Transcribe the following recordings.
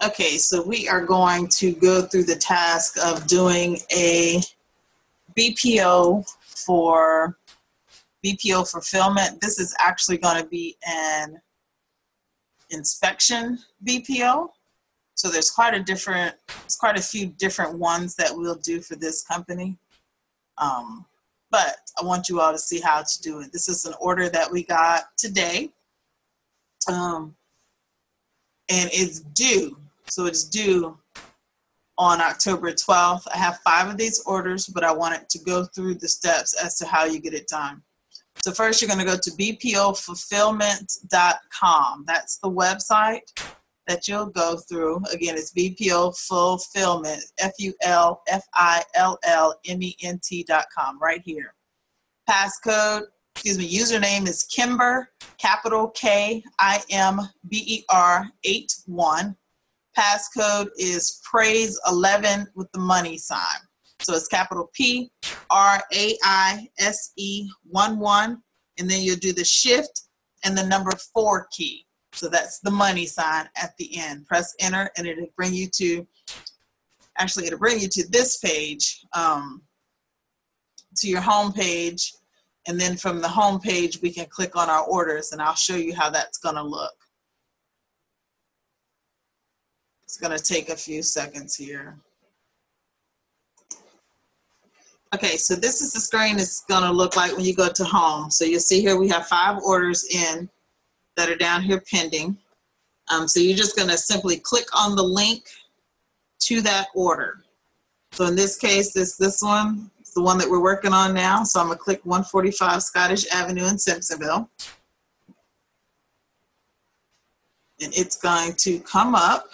Okay, so we are going to go through the task of doing a BPO for BPO fulfillment. This is actually going to be an inspection BPO. So there's quite a different, there's quite a few different ones that we'll do for this company. Um, but I want you all to see how to do it. This is an order that we got today. Um, and it's due so it's due on October 12th. I have five of these orders, but I wanted to go through the steps as to how you get it done. So first you're gonna to go to bpofulfillment.com. That's the website that you'll go through. Again, it's BPO Fulfillment, F-U-L-F-I-L-L-M-E-N-T.com, right here. Passcode, excuse me, username is Kimber, capital K-I-M-B-E-R 81 passcode is praise 11 with the money sign. So it's capital P R A I S E 1 1. And then you'll do the shift and the number four key. So that's the money sign at the end. Press enter and it'll bring you to, actually it'll bring you to this page, um, to your home page. And then from the home page, we can click on our orders and I'll show you how that's gonna look. It's gonna take a few seconds here. Okay, so this is the screen it's gonna look like when you go to home. So you'll see here we have five orders in that are down here pending. Um, so you're just gonna simply click on the link to that order. So in this case, this this one, is the one that we're working on now. So I'm gonna click 145 Scottish Avenue in Simpsonville. And it's going to come up.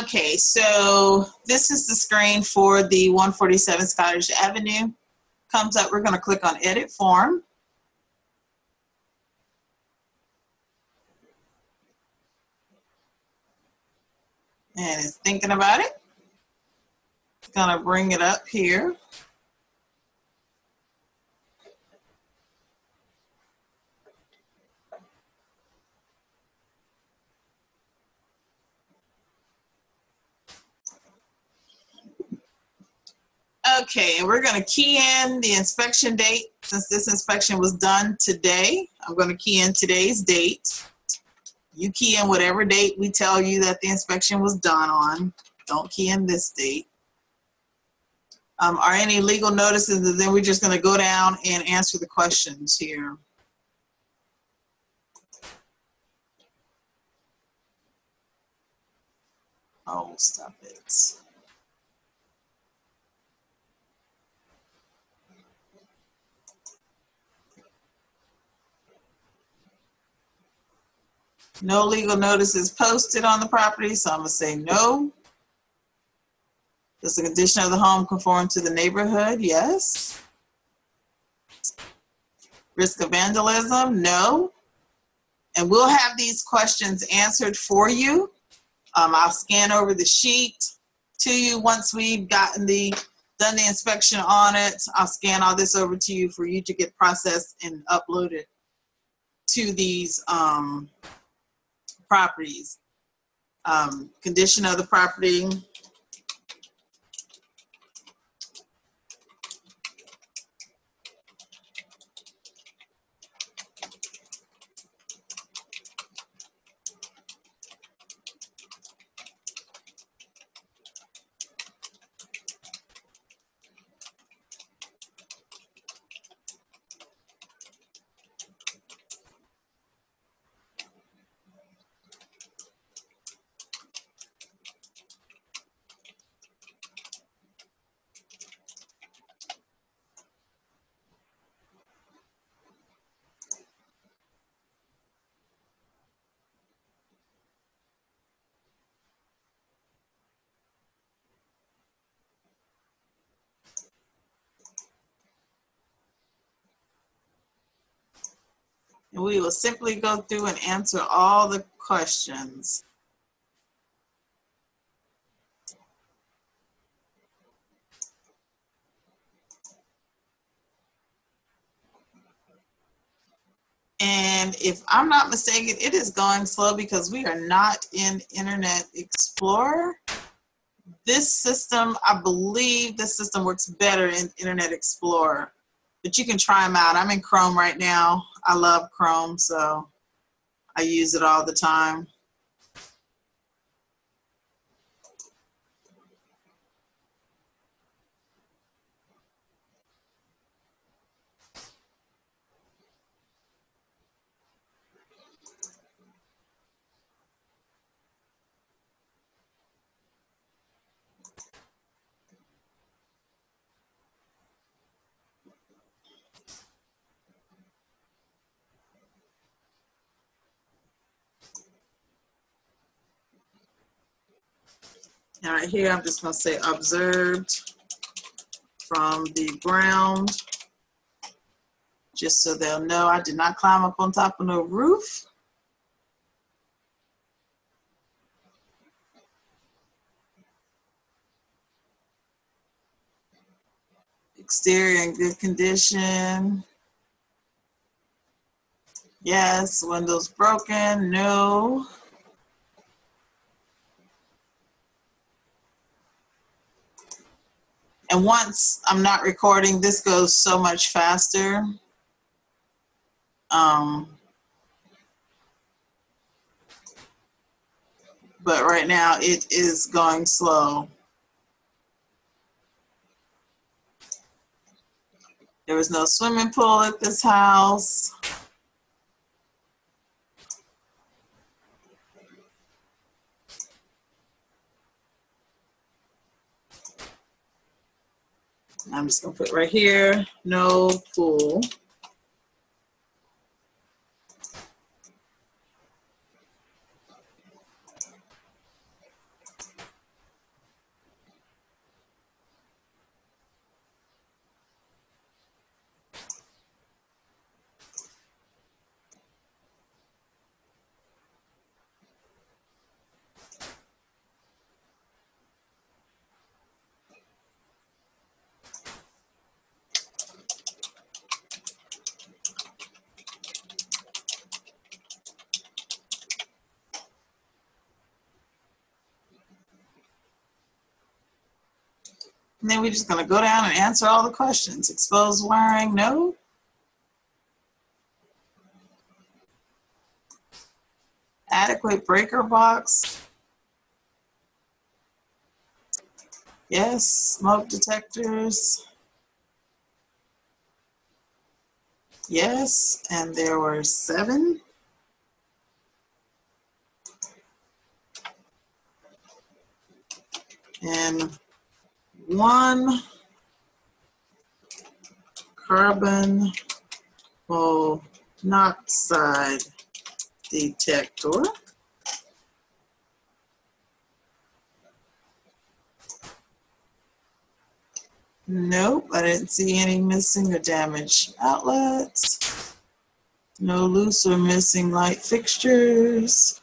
Okay, so this is the screen for the 147 Scottish Avenue. Comes up, we're gonna click on edit form. And it's thinking about it. It's gonna bring it up here. Okay, and we're gonna key in the inspection date. Since this inspection was done today, I'm gonna key in today's date. You key in whatever date we tell you that the inspection was done on. Don't key in this date. Um, are any legal notices? And then we're just gonna go down and answer the questions here. Oh, stop it. No legal notice is posted on the property, so I'm gonna say no. Does the condition of the home conform to the neighborhood? Yes. Risk of vandalism? No. And we'll have these questions answered for you. Um, I'll scan over the sheet to you once we've gotten the done the inspection on it. I'll scan all this over to you for you to get processed and uploaded to these um, properties. Um, condition of the property, And we will simply go through and answer all the questions. And if I'm not mistaken, it is going slow because we are not in Internet Explorer. This system, I believe this system works better in Internet Explorer, but you can try them out. I'm in Chrome right now. I love Chrome, so I use it all the time. Right here, I'm just gonna say observed from the ground, just so they'll know I did not climb up on top of no roof. Exterior in good condition. Yes, windows broken, no. And once I'm not recording, this goes so much faster. Um, but right now it is going slow. There was no swimming pool at this house. I'm just gonna put right here, no pool. And then we're just gonna go down and answer all the questions. Exposed wiring, no. Adequate breaker box. Yes, smoke detectors. Yes, and there were seven. And one carbon monoxide detector. Nope, I didn't see any missing or damaged outlets. No loose or missing light fixtures.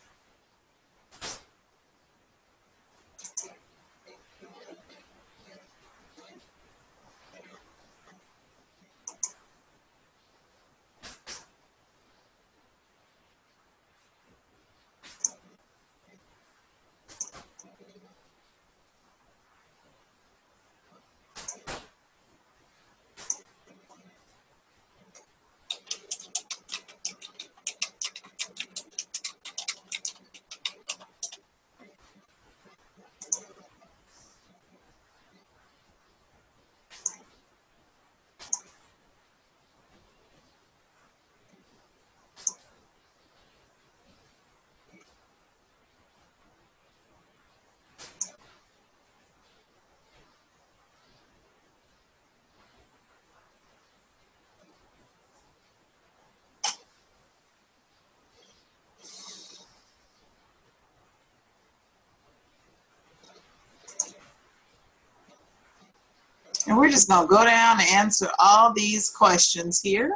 And we're just gonna go down and answer all these questions here.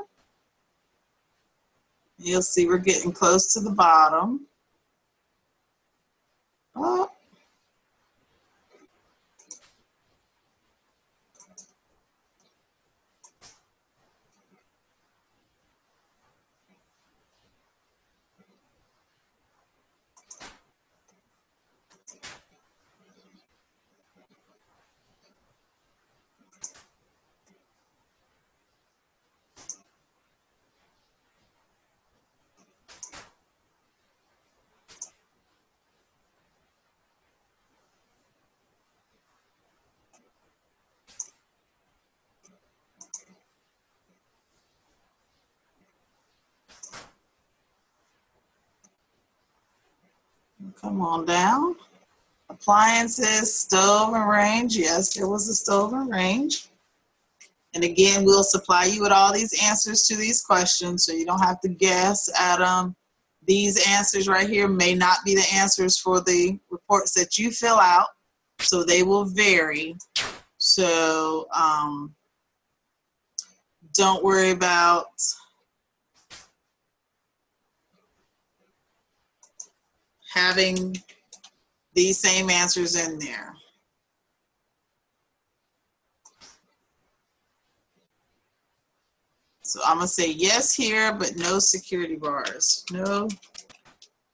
You'll see we're getting close to the bottom. Oh. Come on down. Appliances, stove and range. Yes, there was a stove and range. And again, we'll supply you with all these answers to these questions so you don't have to guess at them. These answers right here may not be the answers for the reports that you fill out, so they will vary. So um, don't worry about having these same answers in there. So I'm gonna say yes here, but no security bars. No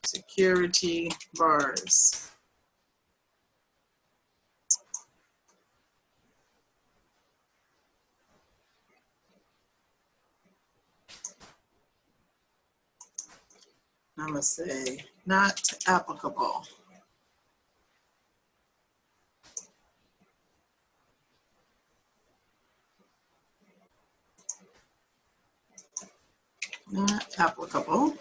security bars. I'm gonna say not applicable. Not applicable.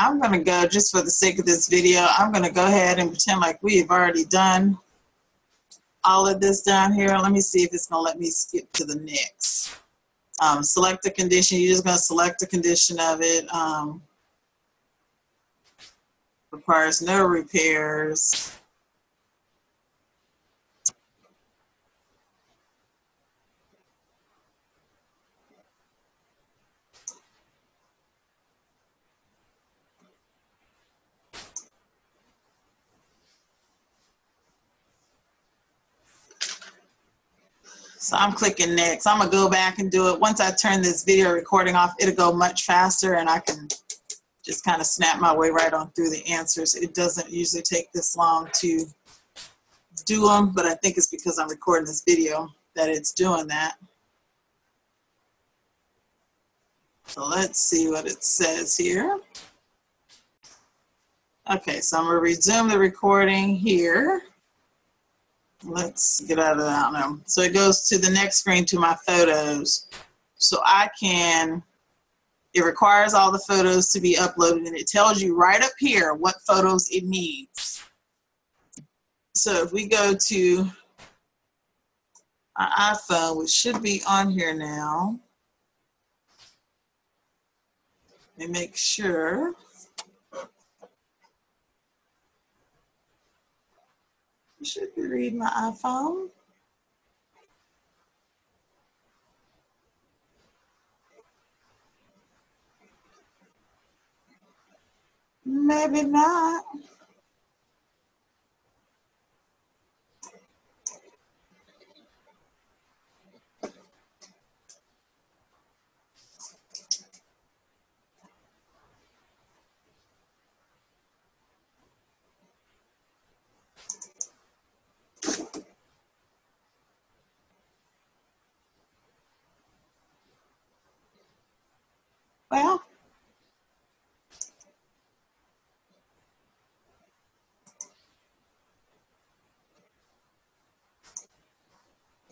I'm gonna go, just for the sake of this video, I'm gonna go ahead and pretend like we have already done all of this down here. Let me see if it's gonna let me skip to the next. Um, select the condition, you're just gonna select the condition of it. Um, requires no repairs. So I'm clicking next. I'm gonna go back and do it. Once I turn this video recording off, it'll go much faster and I can just kind of snap my way right on through the answers. It doesn't usually take this long to do them, but I think it's because I'm recording this video that it's doing that. So let's see what it says here. Okay, so I'm gonna resume the recording here. Let's get out of that now. So it goes to the next screen to my photos. So I can, it requires all the photos to be uploaded and it tells you right up here what photos it needs. So if we go to our iPhone, which should be on here now, and make sure. Should reading my iPhone. Maybe not.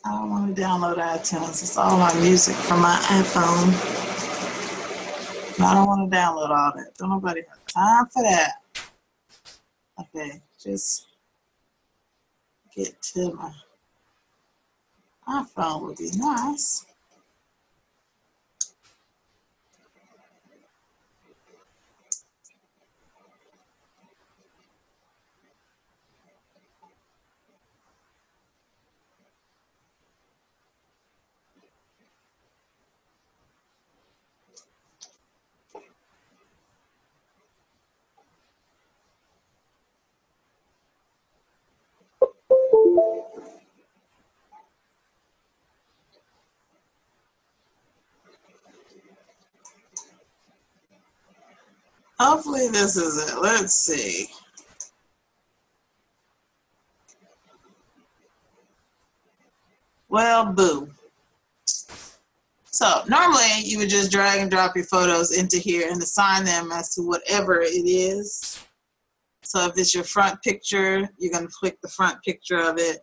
I don't want to download iTunes. It's all my music from my iPhone. I don't want to download all that. Don't nobody have time for that. Okay, just get to my iPhone would be nice. Hopefully this is it. Let's see. Well, boo. So normally you would just drag and drop your photos into here and assign them as to whatever it is. So if it's your front picture, you're gonna click the front picture of it.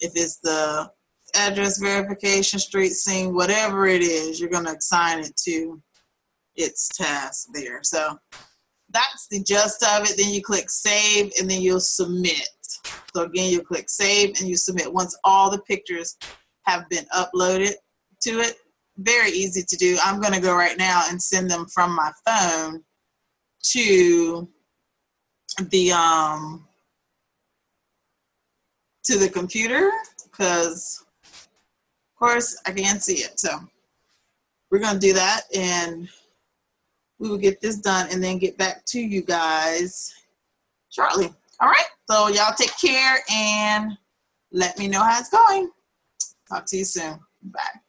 If it's the address verification, street scene, whatever it is, you're gonna assign it to its task there. So that's the gist of it. Then you click save and then you'll submit. So again, you click save and you submit. Once all the pictures have been uploaded to it, very easy to do. I'm gonna go right now and send them from my phone to the um to the computer because of course I can't see it. So we're gonna do that and we will get this done and then get back to you guys shortly. All right, so y'all take care and let me know how it's going. Talk to you soon. Bye.